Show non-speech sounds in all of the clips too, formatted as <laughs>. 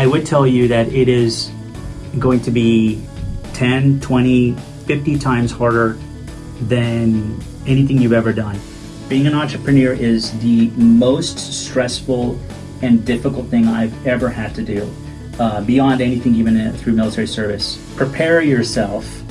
I would tell you that it is going to be 10, 20, 50 times harder than anything you've ever done. Being an entrepreneur is the most stressful and difficult thing I've ever had to do, uh, beyond anything even through military service. Prepare yourself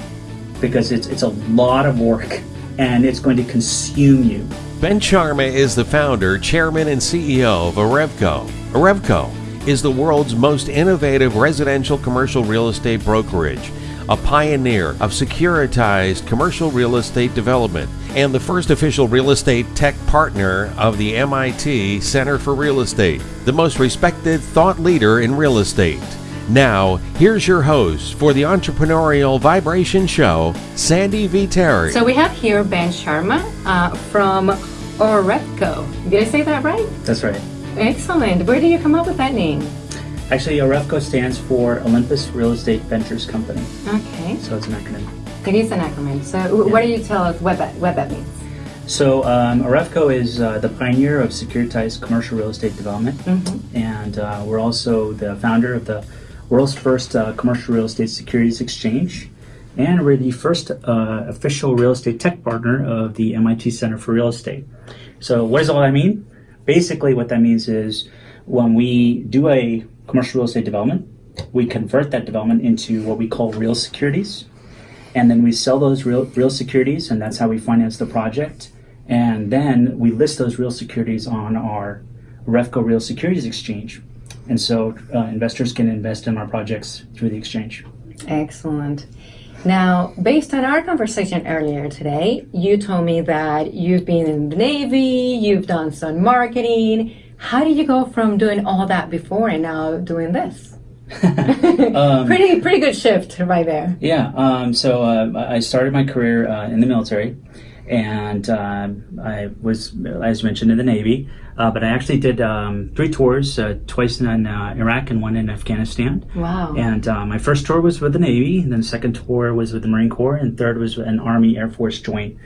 because it's, it's a lot of work and it's going to consume you. Ben Sharma is the founder, chairman, and CEO of Arevco. Arevco is the world's most innovative residential commercial real estate brokerage, a pioneer of securitized commercial real estate development, and the first official real estate tech partner of the MIT Center for Real Estate, the most respected thought leader in real estate. Now, here's your host for the Entrepreneurial Vibration Show, Sandy V. Terry. So we have here Ben Sharma uh, from Arevco. Did I say that right? That's right. Excellent. Where did you come up with that name? Actually, Arevco stands for Olympus Real Estate Ventures Company. Okay. So it's an acronym. It is an acronym. So yeah. what do you tell us what that, what that means? So um, is uh, the pioneer of securitized commercial real estate development. Mm-hmm. And uh, we're also the founder of the world's first uh, commercial real estate securities exchange. And we're the first uh, official real estate tech partner of the MIT Center for Real Estate. So what does all that mean? Basically what that means is when we do a commercial real estate development, we convert that development into what we call real securities. And then we sell those real, real securities, and that's how we finance the project. And then we list those real securities on our Refco Real Securities Exchange. And so uh, investors can invest in our projects through the exchange. Excellent. Now, based on our conversation earlier today, you told me that you've been in the Navy, you've done some marketing. How did you go from doing all that before and now doing this? <laughs> um, pretty pretty good shift right there. Yeah. Um, so uh, I started my career uh, in the military, and uh, I was, as mentioned, in the Navy. Uh, but I actually did um, three tours, uh, twice in uh, Iraq and one in Afghanistan. Wow. And uh, my first tour was with the Navy, and then the second tour was with the Marine Corps, and third was an Army Air Force joint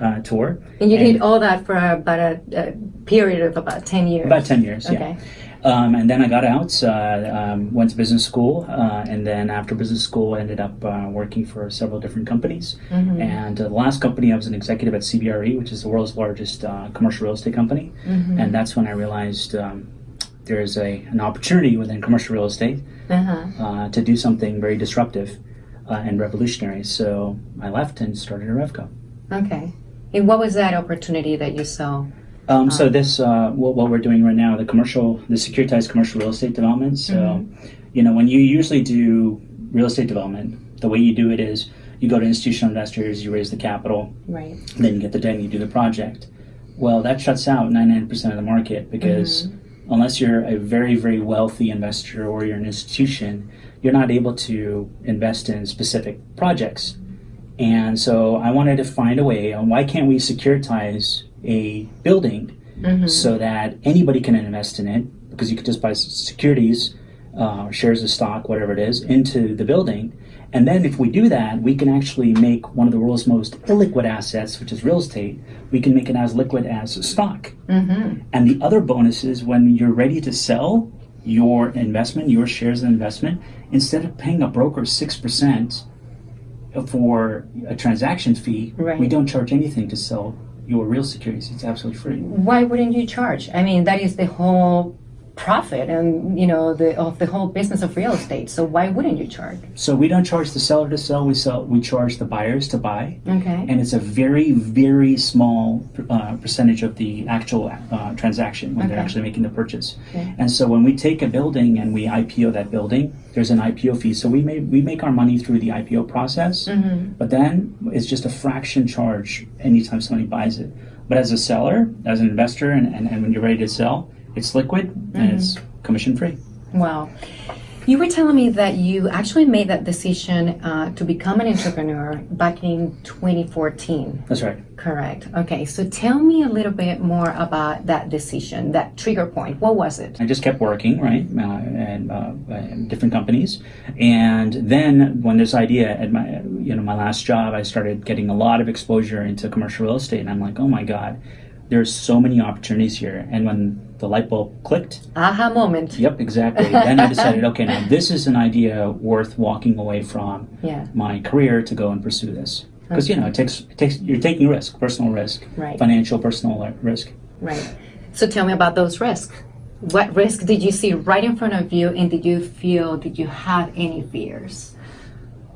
uh, tour. And you and did all that for about a, a, period of about 10 years? About 10 years, okay. yeah. Um, and then I got out, uh, um, went to business school, uh, and then after business school, ended up uh, working for several different companies. Mm-hmm. And uh, the last company, I was an executive at CBRE, which is the world's largest uh, commercial real estate company. Mm-hmm. And that's when I realized um, there's a, an opportunity within commercial real estate uh-huh. Uh, to do something very disruptive and revolutionary. So I left and started Arevco. Okay. And what was that opportunity that you saw? Um, so um, this, uh, what, what, we're doing right now, the commercial, the securitized commercial real estate development. So, mm-hmm. you know, when you usually do real estate development, the way you do it is you go to institutional investors, you raise the capital, right? Then you get the debt and you do the project. Well, that shuts out 99% of the market because mm-hmm. unless you're a very, very wealthy investor or you're an institution, you're not able to invest in specific projects. And so I wanted to find a way on why can't we securitize a building mm-hmm. so that anybody can invest in it because you could just buy securities, uh, shares of stock, whatever it is, into the building. And then if we do that, we can actually make one of the world's most illiquid assets, which is real estate, we can make it as liquid as stock. Mm-hmm. And the other bonus is when you're ready to sell your investment, your shares of investment, instead of paying a broker 6% for a transaction fee, right. we don't charge anything to sell your real securities. It's absolutely free. Why wouldn't you charge? I mean, that is the whole profit and you know the of the whole business of real estate. So why wouldn't you charge? So we don't charge the seller to sell. We sell. We charge the buyers to buy. Okay. And it's a very very small uh, percentage of the actual uh, transaction when okay. they're actually making the purchase. Okay. And so when we take a building and we IPO that building, there's an IPO fee. So we may we make our money through the IPO process, mm-hmm. but then it's just a fraction charge anytime somebody buys it. But as a seller, as an investor, and, and, and when you're ready to sell it's liquid mm-hmm. and it's commission free. Wow. You were telling me that you actually made that decision uh, to become an entrepreneur back in 2014. That's right. Correct. Okay, so tell me a little bit more about that decision, that trigger point. What was it? I just kept working, right, uh, and uh, different companies, and then when this idea at my, you know, my last job, I started getting a lot of exposure into commercial real estate, and I'm like, oh my god, there's so many opportunities here, and when the light bulb clicked. Aha moment. Yep, exactly. then I decided, okay, now this is an idea worth walking away from Yeah. my career to go and pursue this. Because you know, it takes it takes you're taking risk, personal risk, Right. financial, personal risk. Right. So tell me about those risks. What risk did you see right in front of you, and did you feel, did you have any fears?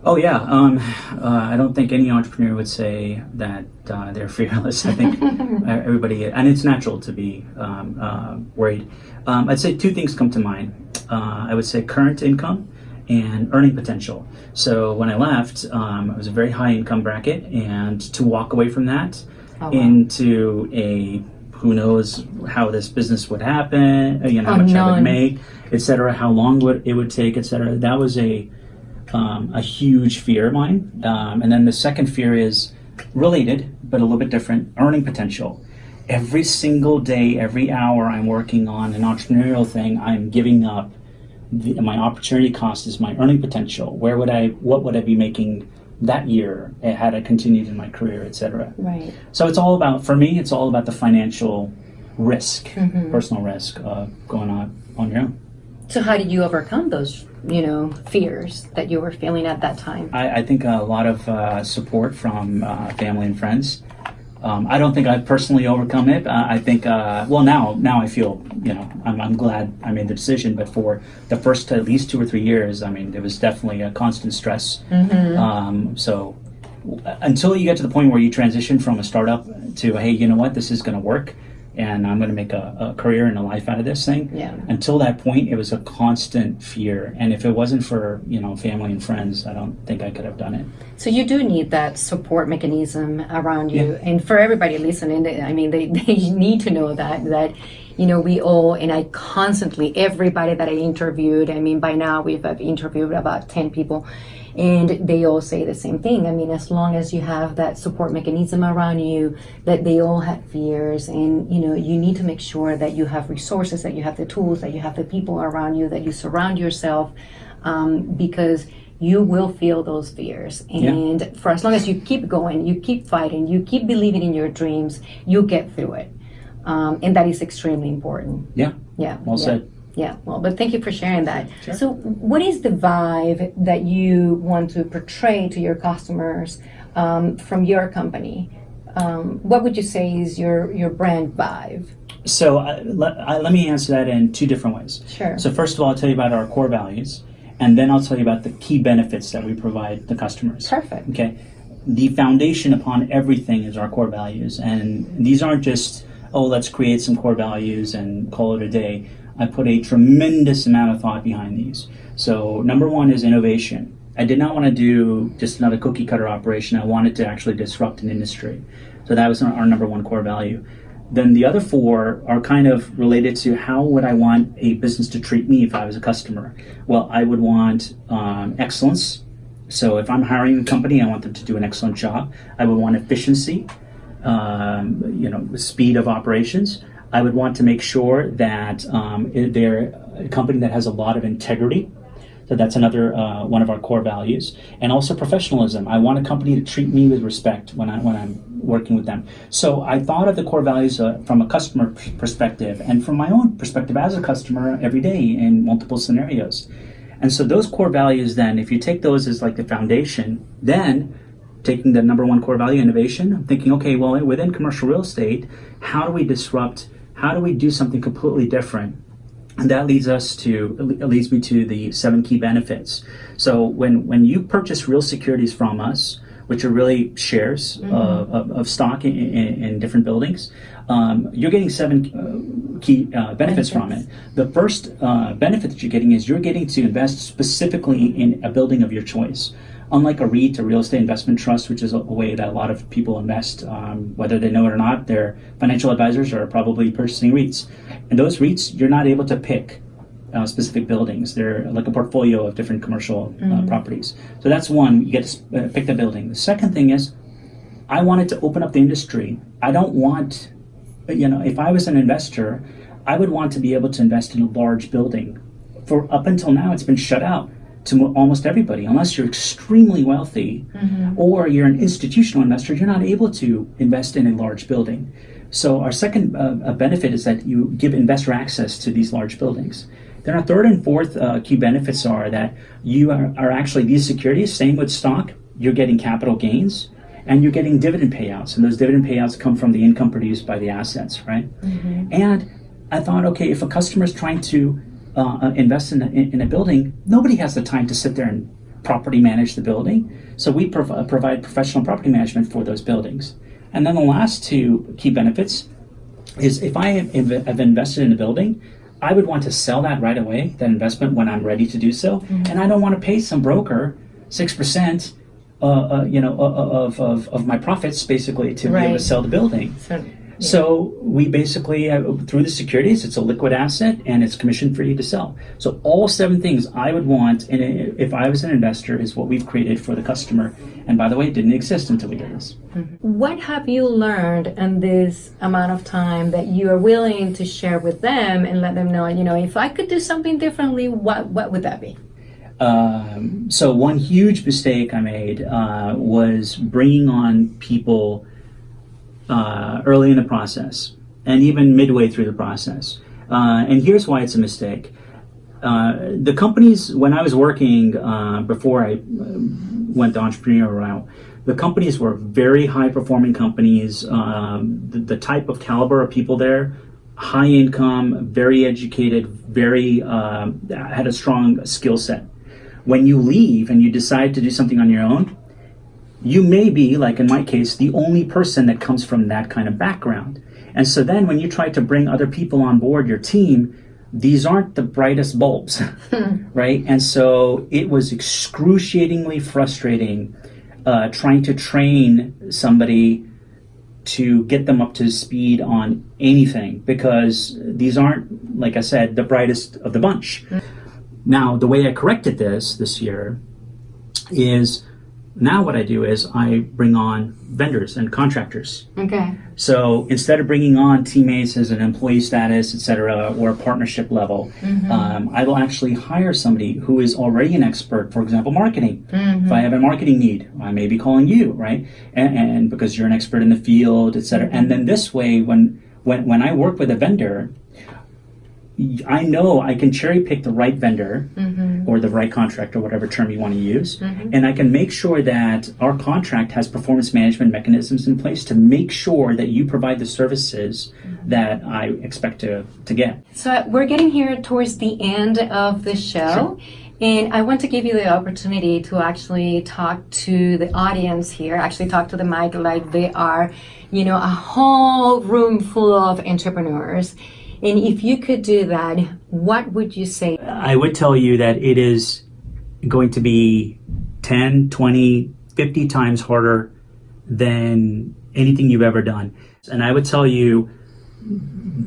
Oh yeah, um, uh, I don't think any entrepreneur would say that uh, they're <laughs> fearless. I think <laughs> everybody, and it's natural to be um, uh, worried. Um, I'd say two things come to mind. Uh, I would say current income and earning potential. So when I left, um, it was a very high income bracket, and to walk away from that Oh, wow. into a who knows how this business would happen, you know, how much I would make, etc., how long would it would take, etc. That was a um, a huge fear of mine. Um, and then the second fear is related, but a little bit different earning potential. Every single day, every hour I'm working on an entrepreneurial thing, I'm giving up. The, my opportunity cost is my earning potential. Where would I, what would I be making that year had I continued in my career, etc. Right. So it's all about, for me, it's all about the financial risk, personal risk of going on on your own. So how did you overcome those, you know, fears that you were feeling at that time? I, I think a lot of uh, support from uh, family and friends. Um, I don't think I've personally overcome it. Uh, I think, uh, well, now now I feel, you know, I'm, I'm glad I made the decision. But for the first at least two or three years, I mean, there was definitely a constant stress. Um, so w- until you get to the point where you transition from a startup to, hey, you know what, this is going to work, and I'm going to make a, a career and a life out of this thing. Yeah. Until that point, it was a constant fear, and if it wasn't for you know family and friends, I don't think I could have done it. So you do need that support mechanism around you, yeah. and for everybody listening, I mean, they, <laughs> they need to know that that you know we all and I constantly everybody that I interviewed. I mean, by now we've I've interviewed about ten people, and they all say the same thing. I mean, as long as you have that support mechanism around you, that they all had fears, and you know, you need to make sure that you have resources, that you have the tools, that you have the people around you, that you surround yourself, um, because you will feel those fears. And for as long as you keep going, you keep fighting, you keep believing in your dreams, you'll get through it. Um, and that is extremely important. Yeah. Yeah. Well yeah. said. Yeah, well, but thank you for sharing that. So, what is the vibe that you want to portray to your customers um, from your company? Um, what would you say is your your brand vibe? So uh, let, let me answer that in two different ways. Sure. So first of all, I'll tell you about our core values, and then I'll tell you about the key benefits that we provide the customers. Perfect. Okay. The foundation upon everything is our core values, and these aren't just oh let's create some core values and call it a day. I put a tremendous amount of thought behind these. So number one is innovation. I did not want to do just another cookie cutter operation. I wanted to actually disrupt an industry. So that was our, number one core value. Then the other four are kind of related to how would I want a business to treat me if I was a customer? Well, I would want um, excellence. So if I'm hiring a company, I want them to do an excellent job. I would want efficiency, um, you know, speed of operations. I would want to make sure that um, they're a company that has a lot of integrity. So that's another uh, one of our core values, and also professionalism. I want a company to treat me with respect when I when I'm working with them. So I thought of the core values uh, from a customer perspective and from my own perspective as a customer every day in multiple scenarios. And so those core values, then, if you take those as like the foundation, then taking the number one core value, innovation, I'm thinking, okay, well, within commercial real estate, how do we disrupt? How do we do something completely different? And that leads us to leads me to the seven key benefits. So when when you purchase real securities from us, which are really shares uh, of, of stock in, in, in different buildings, um, you're getting seven uh, key uh, benefits, from it. The first uh, benefit that you're getting is you're getting to invest specifically in a building of your choice. Unlike a REIT, a real estate investment trust, which is a, way that a lot of people invest, um, whether they know it or not, their financial advisors are probably purchasing REITs. And those REITs, you're not able to pick uh, specific buildings. They're like a portfolio of different commercial uh, properties. So that's one, you get to uh, pick the building. The second thing is, I wanted to open up the industry. I don't want, you know, if I was an investor, I would want to be able to invest in a large building. For up until now, it's been shut out to mo- almost everybody, unless you're extremely wealthy or you're an institutional investor. You're not able to invest in a large building. So our second uh, benefit is that you give investor access to these large buildings. Then our third and fourth uh, key benefits are that you are, are, actually these securities, same with stock, you're getting capital gains and you're getting dividend payouts. And those dividend payouts come from the income produced by the assets, right? Mm-hmm. And I thought, okay, if a customer is trying to uh, uh, invest in a, in a building, nobody has the time to sit there and property manage the building. So we prov- uh, provide professional property management for those buildings. And then the last two key benefits is if I have invested in a building, I would want to sell that right away, that investment, when I'm ready to do so, mm-hmm. and I don't want to pay some broker six percent, uh, uh, you know, of, of, of my profits basically to right. be able to sell the building. So, so we basically, through the securities, it's a liquid asset and it's commission free to sell. So all seven things I would want, and if I was an investor, is what we've created for the customer. And by the way, it didn't exist until we did this. Mm-hmm. What have you learned in this amount of time that you are willing to share with them and let them know, you know, if I could do something differently, what, what would that be? Um, so one huge mistake I made uh, was bringing on people uh, early in the process and even midway through the process. Uh, and here's why it's a mistake. Uh, the companies, when I was working uh, before I uh, went the entrepreneurial route, the companies were very high performing companies. Um, the, the, type of caliber of people there, high income, very educated, very um, had a strong skill set. When you leave and you decide to do something on your own, you may be, like in my case, the only person that comes from that kind of background. And so then when you try to bring other people on board your team, these aren't the brightest bulbs, <laughs> right? And so it was excruciatingly frustrating uh, trying to train somebody to get them up to speed on anything because these aren't, like I said, the brightest of the bunch. Mm. Now, the way I corrected this this year is now what I do is I bring on vendors and contractors. Okay. So instead of bringing on teammates as an employee status, et cetera, or a partnership level, mm-hmm. um, I will actually hire somebody who is already an expert, for example, marketing. Mm-hmm. If I have a marketing need, I may be calling you, right? And, and because you're an expert in the field, et cetera. And then this way, when, when, when I work with a vendor, I know I can cherry pick the right vendor mm-hmm. or the right contract or whatever term you want to use, mm-hmm. and I can make sure that our contract has performance management mechanisms in place to make sure that you provide the services mm-hmm. that I expect to, to get. So we're getting here towards the end of the show. Sure. And I want to give you the opportunity to actually talk to the audience here, actually talk to the mic like they are, you know, a whole room full of entrepreneurs and if you could do that, what would you say? I would tell you that it is going to be 10, 20, 50 times harder than anything you've ever done. And I would tell you,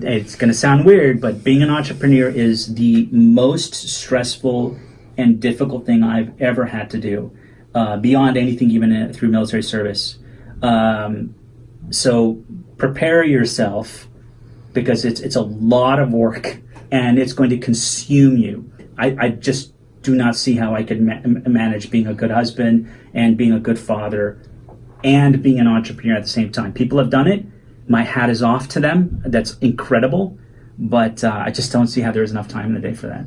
it's going to sound weird, but being an entrepreneur is the most stressful and difficult thing I've ever had to do, uh, beyond anything even through military service. Um, so prepare yourself because it's it's a lot of work and it's going to consume you. I, I just do not see how I could ma- manage being a good husband and being a good father and being an entrepreneur at the same time. People have done it. My hat is off to them. That's incredible. But uh, I just don't see how there is enough time in the day for that.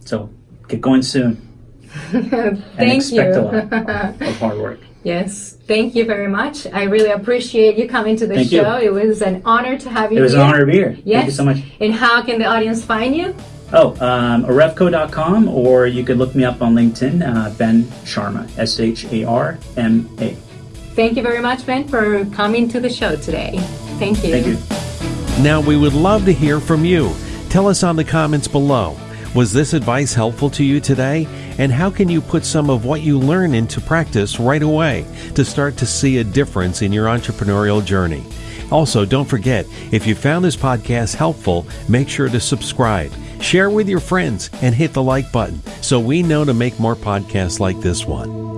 So get going soon. <laughs> Thank and expect you. a lot of hard work. Yes, thank you very much. I really appreciate you coming to the thank show. You. It was an honor to have you here. It was here. an honor to be here. Yes. Thank you so much. And how can the audience find you? Oh, um, arevco.com, or you could look me up on LinkedIn, uh, Ben Sharma, S H A R M A. Thank you very much, Ben, for coming to the show today. Thank you. Thank you. Now, we would love to hear from you. Tell us on the comments below. Was this advice helpful to you today? And how can you put some of what you learn into practice right away to start to see a difference in your entrepreneurial journey? Also, don't forget, if you found this podcast helpful, make sure to subscribe, share with your friends, and hit the like button so we know to make more podcasts like this one.